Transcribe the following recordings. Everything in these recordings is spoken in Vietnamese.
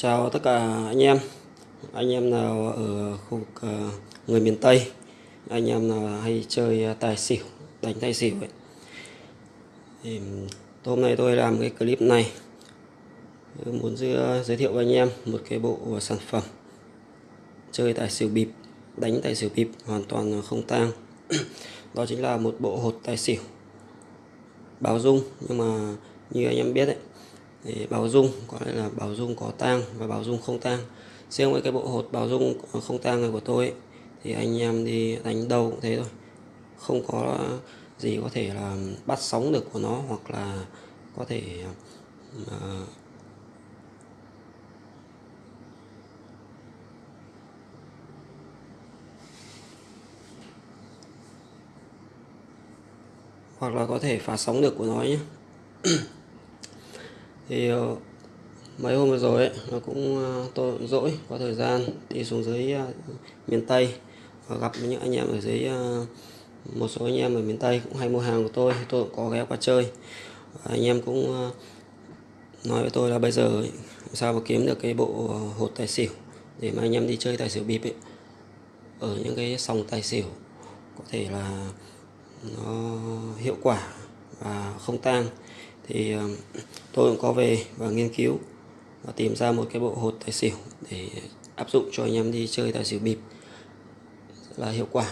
Chào tất cả anh em. Anh em nào ở khu vực người miền Tây Anh em nào hay chơi tài xỉu Đánh tài xỉu ấy. Thì Hôm nay tôi làm cái clip này. Muốn giới, ờ, giới thiệu với anh em Một cái bộ sản phẩm Chơi tài xỉu bịp Đánh tài xỉu bịp hoàn toàn không tang. Đó chính là một bộ hột tài xỉu Báo dung. Nhưng mà như anh em biết đấy để bảo dung gọi là bảo dung có tang và bảo dung không tang. Riêng với cái bộ hột bảo dung không tang này của tôi ấy, thì anh em đi đánh đâu cũng thế thôi. Không có gì có thể là bắt sóng được của nó hoặc là có thể uh, hoặc là có thể phá sóng được của nó nhé. thì ờ, mấy hôm vừa rồi ấy, nó cũng tôi dỗi có thời gian đi xuống dưới ờ, miền Tây. Và gặp những anh em ở dưới ờ, một số anh em ở miền Tây cũng hay mua hàng của tôi tôi cũng có ghé qua chơi. Và anh em cũng nói với tôi là bây giờ ấy, sao mà kiếm được cái bộ hột tài xỉu để mà anh em đi chơi tài xỉu bịp ấy. Ở những cái sòng tài xỉu có thể là nó hiệu quả và không tang thì ờ, tôi cũng có về và nghiên cứu và tìm ra một cái bộ hột tài xỉu để áp dụng cho anh em đi chơi tài xỉu bịp. Rất là hiệu quả.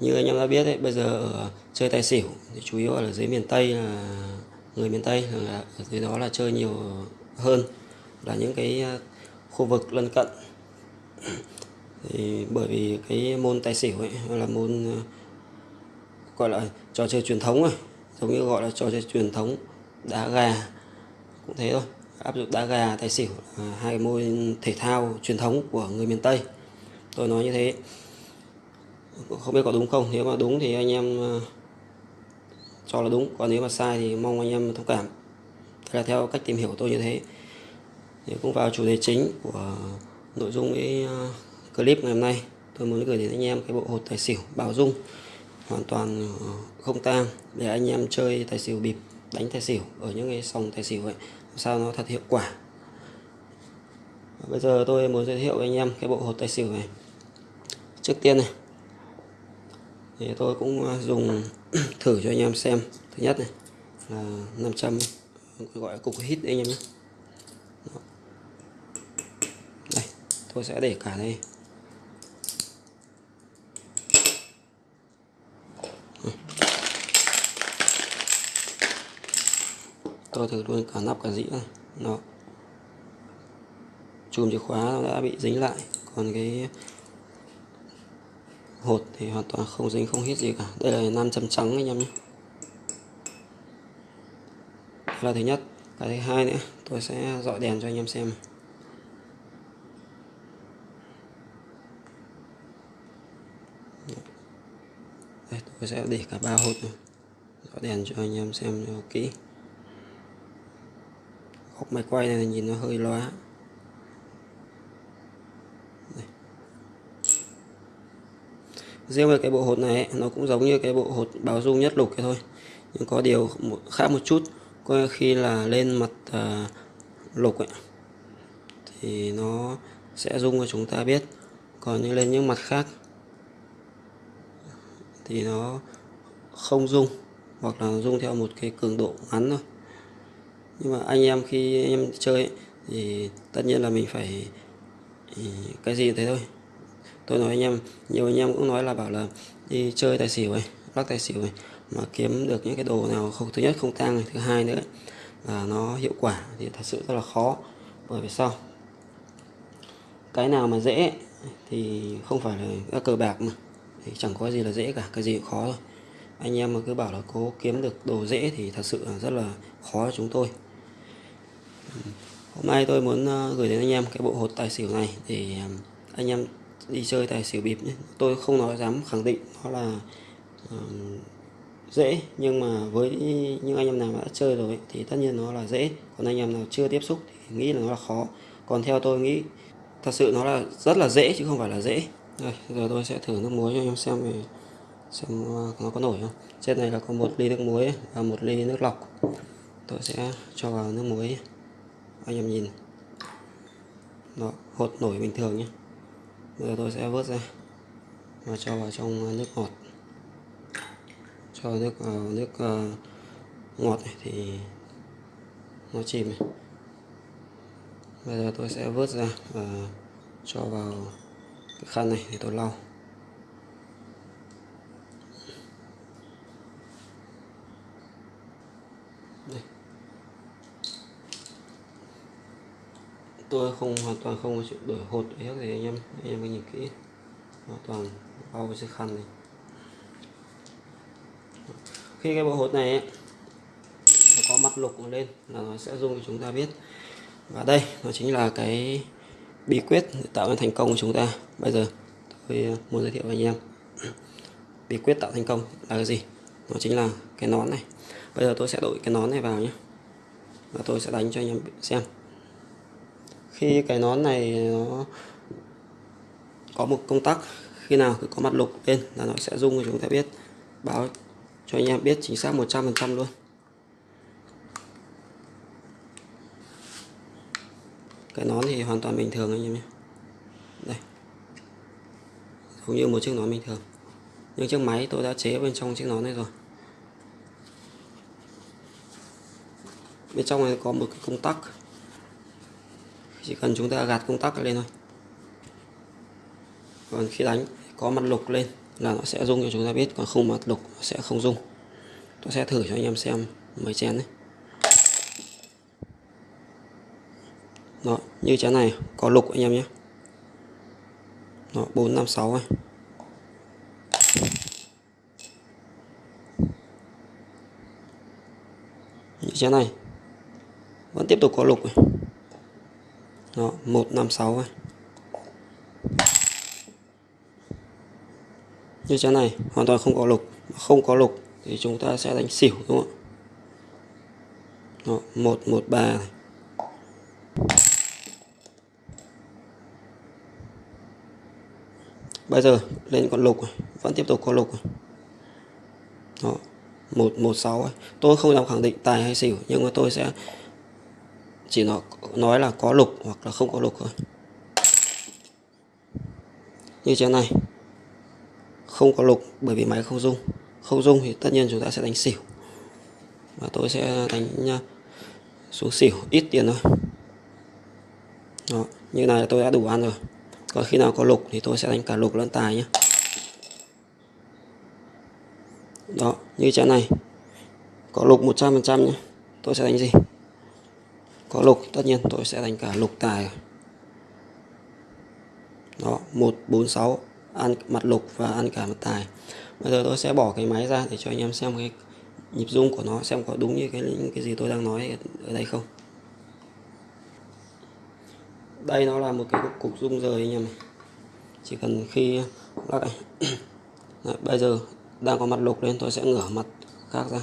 Như anh em đã biết đấy bây giờ ở chơi tài xỉu thì chủ yếu ở dưới miền tây là người miền tây, là ở dưới đó là chơi nhiều hơn, là những cái ờ, khu vực lân cận. Thì bởi vì cái môn tài xỉu ấy là môn ờ, gọi là trò chơi truyền thống rồi giống như gọi là trò chơi truyền thống đá gà, cũng thế thôi. Áp dụng đá gà, tài xỉu hai môn thể thao truyền thống của người miền Tây. Tôi nói như thế. Không biết có đúng không? Nếu mà đúng thì anh em ờ, cho là đúng. Còn nếu mà sai thì mong anh em thông cảm. Thế là theo cách tìm hiểu của tôi như thế. Thì cũng vào chủ đề chính của nội dung cái ờ, clip ngày hôm nay. Tôi muốn gửi đến anh em cái bộ hột tài xỉu bảo dung. Hoàn toàn ờ, không tang. Để anh em chơi tài xỉu bịp đánh tài xỉu ở những cái sòng tài xỉu ấy sao nó thật hiệu quả. Bây giờ tôi muốn giới thiệu với anh em cái bộ hột tài xỉu này. Trước tiên này, thì tôi cũng à, dùng thử cho anh em xem. Thứ nhất này, là 500 gọi là cục hít đấy anh em nhé. Đây, tôi sẽ để cả đây. Tôi thử luôn cả nắp cả dĩa này nó chùm chìa khóa nó đã bị dính lại còn cái hột thì hoàn toàn không dính không hết gì cả. Đây là nam châm trắng anh em nhé. Là thứ nhất. Cái thứ hai nữa tôi sẽ dọi đèn cho anh em xem. Đây, tôi sẽ để cả ba hột này. Dọi đèn cho anh em xem cho kỹ góc máy quay này nhìn nó hơi loa. Riêng về cái bộ hột này nó cũng giống như cái bộ hột báo dung nhất lục cái thôi. Nhưng có điều khác một chút. Có khi là lên mặt à, lục ấy. Thì nó sẽ dung cho chúng ta biết. Còn như lên những mặt khác thì nó không dung. Hoặc là dung theo một cái cường độ ngắn thôi nhưng mà anh em khi anh em chơi ấy, thì tất nhiên là mình phải ừ, cái gì thế thôi. Tôi nói anh em nhiều anh em cũng nói là bảo là đi chơi tài xỉu ấy lắc tài xỉu ấy mà kiếm được những cái đồ nào không thứ nhất không tăng này thứ hai nữa là nó hiệu quả thì thật sự rất là khó. Bởi vì sao? Cái nào mà dễ thì không phải là các cờ bạc mà thì chẳng có gì là dễ cả cái gì cũng khó thôi. Anh em mà cứ bảo là cố kiếm được đồ dễ thì thật sự là rất là khó cho chúng tôi hôm nay tôi muốn ờ, gửi đến anh em cái bộ hột tài xỉu này để ờ, anh em đi chơi tài xỉu bịp nhé. Tôi không nói dám khẳng định nó là uh, dễ nhưng mà với những anh em nào đã chơi rồi thì tất nhiên nó là dễ. Còn anh em nào chưa tiếp xúc thì nghĩ là nó là khó. Còn theo tôi nghĩ thật sự nó là rất là dễ chứ không phải là dễ. Rồi giờ tôi sẽ thử nước muối cho anh em xem về xem nó có nổi không. Trên này là có một ly nước muối và một ly nước lọc. Tôi sẽ cho vào nước muối anh em nhìn. Đó hột nổi bình thường nhé bây giờ tôi sẽ vớt ra. Và cho vào trong ờ, nước ngọt. Cho nước uh, nước uh, ngọt này thì nó chìm này. Bây giờ tôi sẽ vớt ra và cho vào cái khăn này để tôi lau Đây tôi không hoàn toàn không có chuyện đổi hột hết thì anh em anh em nhìn kỹ. Hoàn toàn bao cái khăn này khi cái bộ hột này ấy, nó có mặt lục lên là nó sẽ rung cho chúng ta biết. Và đây nó chính là cái bí quyết để tạo nên thành công của chúng ta. Bây giờ tôi ờ, muốn giới thiệu với anh em. Bí quyết tạo thành công là cái gì? Nó chính là cái nón này. Bây giờ tôi sẽ đổi cái nón này vào nhé. Và tôi sẽ đánh cho anh em xem khi cái nón này nó có một công tắc, khi nào cứ có mặt lục lên là nó sẽ rung thì chúng ta biết. Báo cho anh em biết chính xác 100% luôn. Cái nón thì hoàn toàn bình thường anh em nhé. Đây. Giống như một chiếc nón bình thường. Nhưng chiếc máy tôi đã chế bên trong chiếc nón này rồi. Bên trong này có một cái công tắc chỉ cần chúng ta gạt công tắc lên thôi. Còn khi đánh, có mặt lục lên là nó sẽ rung cho chúng ta biết, còn không mặt lục sẽ không rung. Tôi sẽ thử cho anh em xem mấy chén đấy. Đó, như chén này, có lục anh em nhé. Đó, bốn, năm, sáu này như chén này, vẫn tiếp tục có lục này đó một năm sáu này như trái này hoàn toàn không có lục không có lục thì chúng ta sẽ đánh xỉu đúng không ạ đó, 113 này bây giờ lên con lục này. vẫn tiếp tục có lục này. Đó, 116 ấy. tôi không làm khẳng định tài hay xỉu nhưng mà tôi sẽ chỉ nói, nói là có lục hoặc là không có lục thôi. Như thế này không có lục bởi vì máy không rung. Không rung thì tất nhiên chúng ta sẽ đánh xỉu. Và tôi sẽ đánh xuống xỉu ít tiền thôi. Đó, như này tôi đã đủ ăn rồi. Còn khi nào có lục thì tôi sẽ đánh cả lục lẫn tài nhé đó như chén này. Có lục 100% nhé tôi sẽ đánh gì? Có lục tất nhiên tôi sẽ đánh cả lục tài. Đó 146 ăn mặt lục và ăn cả mặt tài. Bây giờ tôi sẽ bỏ cái máy ra để cho anh em xem cái nhịp rung của nó xem có đúng như cái những cái gì tôi đang nói ở đây không. Đây nó là một cái cục, cục rung rời anh em này chỉ cần khi lắc Đấy, bây giờ đang có mặt lục lên tôi sẽ ngửa mặt khác ra.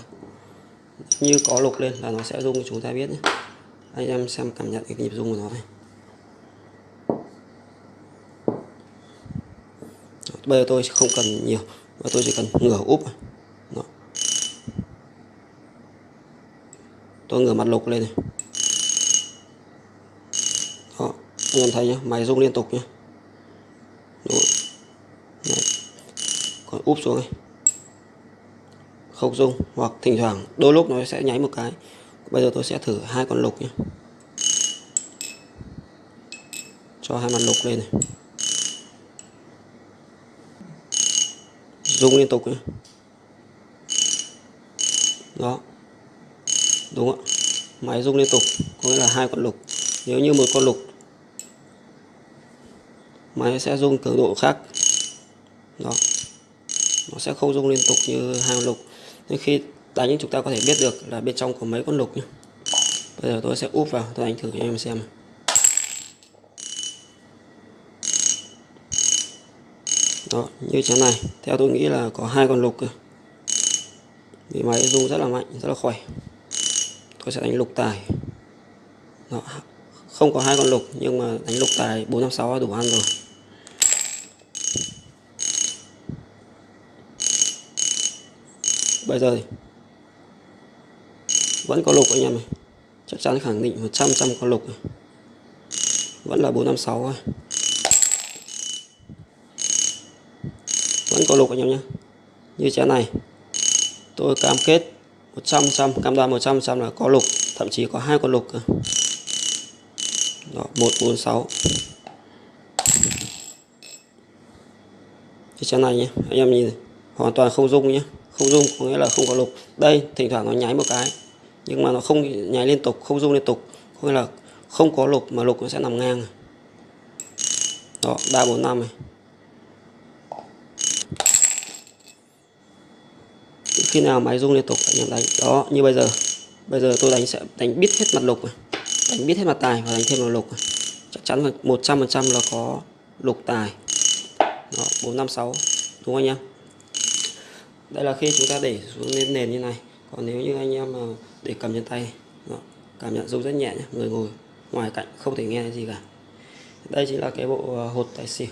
Như có lục lên là nó sẽ rung chúng ta biết nhé anh em xem cảm nhận cái nhịp rung của nó này. Bây giờ tôi không cần nhiều và tôi chỉ cần ngửa úp Đó. tôi ngửa mặt lục lên này. Đó. anh em thấy nhá, máy rung liên tục nhá. Còn úp xuống này. Không rung, hoặc thỉnh thoảng, đôi lúc nó sẽ nháy một cái bây giờ tôi sẽ thử hai con lục nhé. Cho hai mặt lục lên này. Rung liên tục nhé. Đó. Đúng ạ. Máy rung liên tục, có nghĩa là hai con lục. Nếu như một con lục, máy sẽ rung cường độ khác. Đó. Nó sẽ không rung liên tục như hai con lục. Nhưng khi đánh chúng ta có thể biết được là bên trong có mấy con lục nhé bây giờ tôi sẽ úp vào, tôi đánh thử cho em xem đó, như thế này. Theo tôi nghĩ là có hai con lục cơ. Vì máy rung rất là mạnh, rất là khỏe. Tôi sẽ đánh lục tài. Đó. không có hai con lục, nhưng mà đánh lục tài bốn năm sáu đủ ăn rồi. Bây giờ thì vẫn có lục anh em này chắc chắn khẳng định 100 trăm có lục này. vẫn là 456 thôi. Vẫn có lục anh em nhé như chén này, tôi cam kết 100 trăm cam đoan 100 trăm là có lục, thậm chí có hai con lục cơ. Đó 146 cái chén này nhé anh em nhìn này. hoàn toàn không rung nhé không rung có nghĩa là không có lục. Đây, thỉnh thoảng nó nháy một cái nhưng mà nó không nháy liên tục, không rung liên tục. Hay là không có lục mà lục nó sẽ nằm ngang à. đó, ba, bốn, năm này. Khi nào máy rung liên tục, anh em đánh. Đó, như bây giờ. Bây giờ tôi đánh sẽ đánh biết hết mặt lục này. Đánh biết hết mặt tài và đánh thêm vào lục này. chắc chắn là một trăm phần trăm là có lục tài. Đó, bốn, năm, sáu. Đúng không anh em? Đây là khi chúng ta để xuống lên nền như này còn nếu như anh em mà để cầm trên tay đó, cảm nhận rung rất nhẹ nhé người ngồi ngoài cạnh không thể nghe gì cả. Đây chính là cái bộ à, hột tài xỉu.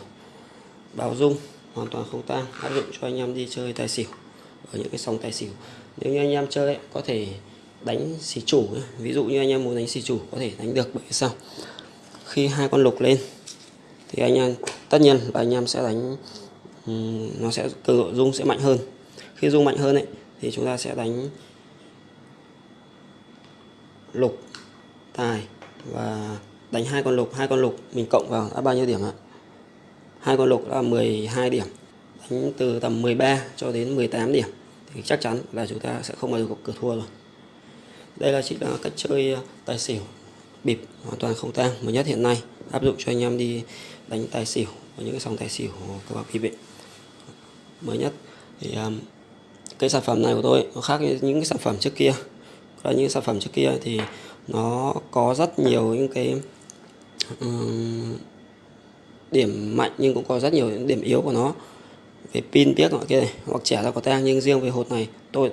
Báo rung hoàn toàn không tang áp dụng cho anh em đi chơi tài xỉu ở những cái sòng tài xỉu. Nếu như anh em chơi ấy, có thể đánh xỉ chủ ấy. ví dụ như anh em muốn đánh xỉ chủ có thể đánh được bởi sao khi hai con lục lên thì anh em tất nhiên là anh em sẽ đánh nó sẽ cường độ rung sẽ mạnh hơn. Khi rung mạnh hơn ấy thì chúng ta sẽ đánh lục tài và đánh hai con lục. Hai con lục mình cộng vào đã bao nhiêu điểm ạ? Hai con lục là 12 điểm đánh từ tầm 13 cho đến 18 điểm. Thì chắc chắn là chúng ta sẽ không bao giờ có cửa thua rồi. Đây là chỉ là cách chơi ờ, tài xỉu bịp hoàn toàn không tang mới nhất hiện nay. Áp dụng cho anh em đi đánh tài xỉu và những cái sòng tài xỉu của bạc bịp mới nhất thì um, cái sản phẩm này của tôi nó khác với những cái sản phẩm trước kia. Là những sản phẩm trước kia thì nó có rất nhiều những cái um, điểm mạnh nhưng cũng có rất nhiều những điểm yếu của nó. Về pin tiếc nọ kia này hoặc trẻ ra có tang nhưng riêng về hột này tôi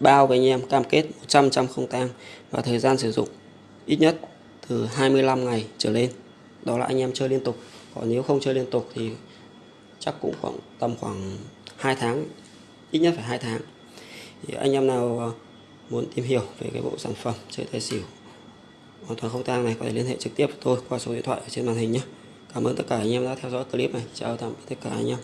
bao với anh em cam kết 100 trăm không tang và thời gian sử dụng ít nhất từ 25 ngày trở lên. Đó là anh em chơi liên tục. Còn nếu không chơi liên tục thì chắc cũng khoảng tầm khoảng 2 tháng ít nhất phải 2 tháng thì anh em nào ờ, muốn tìm hiểu về cái bộ sản phẩm chơi tài xỉu hoàn toàn không tang này, có thể liên hệ trực tiếp với tôi qua số điện thoại ở trên màn hình nhé Cảm ơn tất cả anh em đã theo dõi clip này. Chào tạm biệt tất cả anh em.